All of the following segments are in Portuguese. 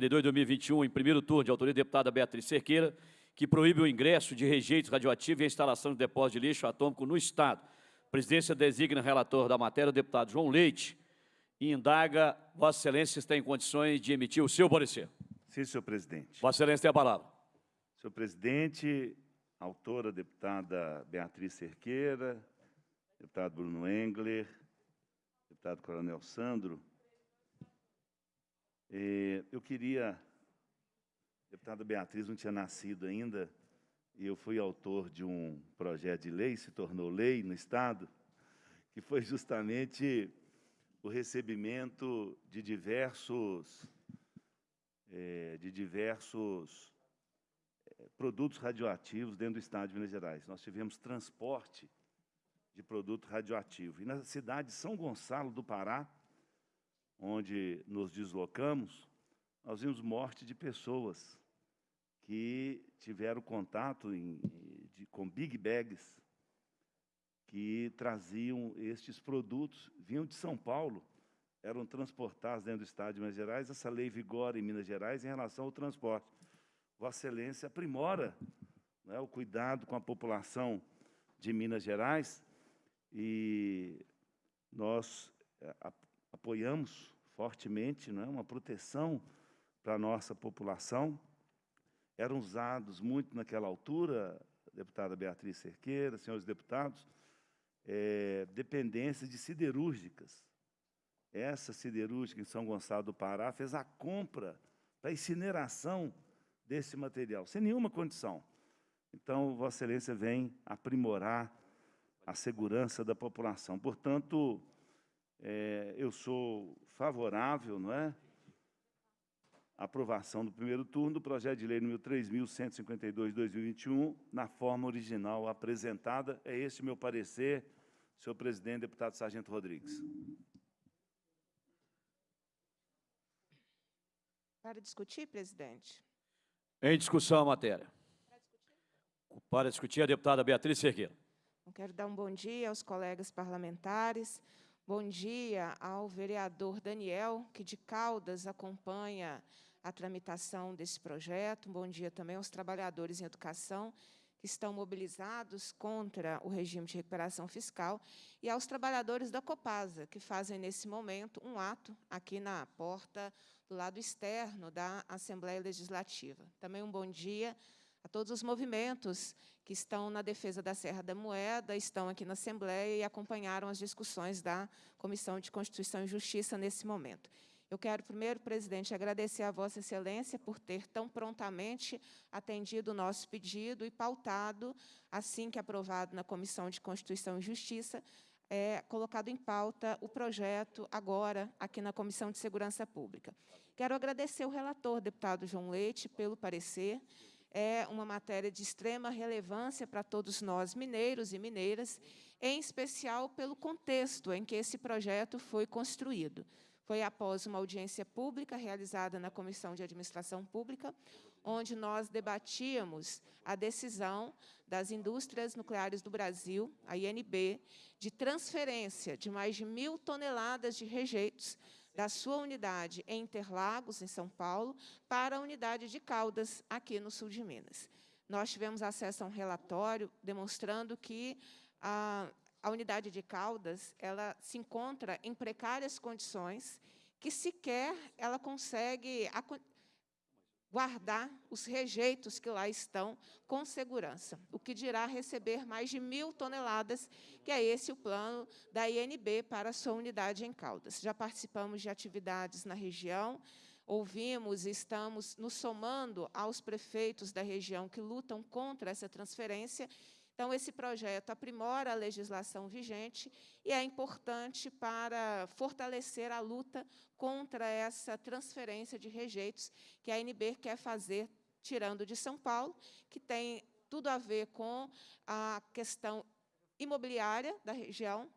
52-2021, em primeiro turno, de autoria da deputada Beatriz Cerqueira, que proíbe o ingresso de rejeitos radioativos e a instalação de depósito de lixo atômico no Estado. A presidência designa relator da matéria o deputado João Leite e indaga, Vossa Excelência está em condições de emitir o seu parecer. Sim, senhor presidente. Vossa Excelência tem a palavra. Senhor presidente, autora deputada Beatriz Cerqueira, deputado Bruno Engler, deputado Coronel Sandro, eu queria, deputada Beatriz não tinha nascido ainda, e eu fui autor de um projeto de lei, se tornou lei no Estado, que foi justamente o recebimento de diversos, é, de diversos é, produtos radioativos dentro do Estado de Minas Gerais. Nós tivemos transporte de produto radioativo. E na cidade de São Gonçalo do Pará, onde nos deslocamos, nós vimos morte de pessoas que tiveram contato em, de, com big bags que traziam estes produtos, vinham de São Paulo, eram transportados dentro do Estado de Minas Gerais. Essa lei vigora em Minas Gerais em relação ao transporte. Vossa Excelência aprimora né, o cuidado com a população de Minas Gerais e nós eh, apoiamos fortemente não é, uma proteção para a nossa população. Eram usados muito naquela altura, deputada Beatriz Cerqueira, senhores deputados, é, dependências de siderúrgicas. Essa siderúrgica em São Gonçalo do Pará fez a compra para incineração desse material, sem nenhuma condição. Então, Vossa Excelência vem aprimorar a segurança da população. Portanto, é, eu sou favorável, não é? aprovação do primeiro turno do projeto de lei número 3.152-2021, na forma original apresentada. É este meu parecer, senhor presidente, deputado Sargento Rodrigues. Para discutir, presidente. Em discussão a matéria. Para discutir, a deputada Beatriz Cerqueira. Eu quero dar um bom dia aos colegas parlamentares, bom dia ao vereador Daniel, que de Caldas acompanha a tramitação desse projeto. Bom dia também aos trabalhadores em educação que estão mobilizados contra o regime de recuperação fiscal e aos trabalhadores da Copasa, que fazem, nesse momento, um ato aqui na porta do lado externo da Assembleia Legislativa. Também um bom dia a todos os movimentos que estão na defesa da Serra da Moeda, estão aqui na Assembleia e acompanharam as discussões da Comissão de Constituição e Justiça nesse momento. Eu quero, primeiro, presidente, agradecer a Vossa Excelência por ter tão prontamente atendido o nosso pedido e pautado, assim que aprovado na Comissão de Constituição e Justiça, é, colocado em pauta o projeto agora aqui na Comissão de Segurança Pública. Quero agradecer o relator, deputado João Leite, pelo parecer. É uma matéria de extrema relevância para todos nós, mineiros e mineiras, em especial pelo contexto em que esse projeto foi construído. Foi após uma audiência pública realizada na Comissão de Administração Pública, onde nós debatíamos a decisão das indústrias nucleares do Brasil, a INB, de transferência de mais de mil toneladas de rejeitos da sua unidade em Interlagos, em São Paulo, para a unidade de Caldas, aqui no sul de Minas. Nós tivemos acesso a um relatório demonstrando que a a unidade de Caldas ela se encontra em precárias condições, que sequer ela consegue guardar os rejeitos que lá estão com segurança, o que dirá receber mais de mil toneladas, que é esse o plano da INB para a sua unidade em Caldas. Já participamos de atividades na região, ouvimos e estamos nos somando aos prefeitos da região que lutam contra essa transferência então, esse projeto aprimora a legislação vigente e é importante para fortalecer a luta contra essa transferência de rejeitos que a NB quer fazer, tirando de São Paulo, que tem tudo a ver com a questão imobiliária da região,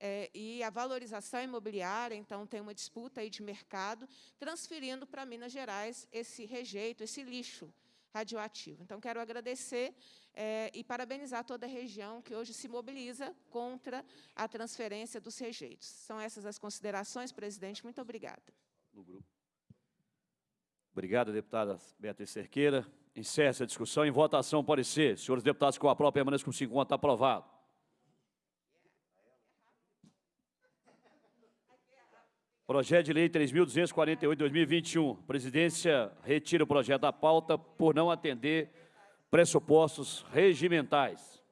é, e a valorização imobiliária, então tem uma disputa aí de mercado, transferindo para Minas Gerais esse rejeito, esse lixo radioativo. Então, quero agradecer é, e parabenizar toda a região que hoje se mobiliza contra a transferência dos rejeitos. São essas as considerações, presidente. Muito obrigada. Obrigado, deputada Beatriz Cerqueira. Encerra essa discussão. Em votação, parecer. Senhores deputados, com a prova permaneça com 50, aprovado. Projeto de Lei 3.248, 2021. Presidência retira o projeto da pauta por não atender pressupostos regimentais.